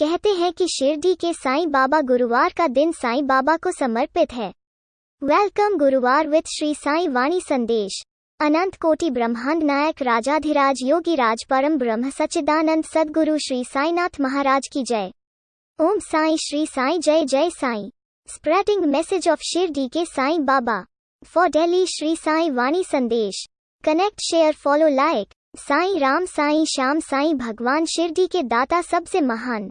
कहते हैं कि शिरडी के साईं बाबा गुरुवार का दिन साईं बाबा को समर्पित है। वेलकम गुरुवार विद श्री साईं वाणी संदेश। अनंत कोटि ब्रह्मांड नायक राजाधिराज योगी राज परम ब्रह्म सच्चिदानंद सदगुरु श्री साईनाथ महाराज की जय। ओम साई श्री साई जय जय Sai. Spreading message of Shirdi के साईं बाबा। फॉर डेली श्री साई वाणी संदेश। Connect share follow like Sai Ram, Sai Shyam, Sai भगवान शिरडी के दाता सबसे महान।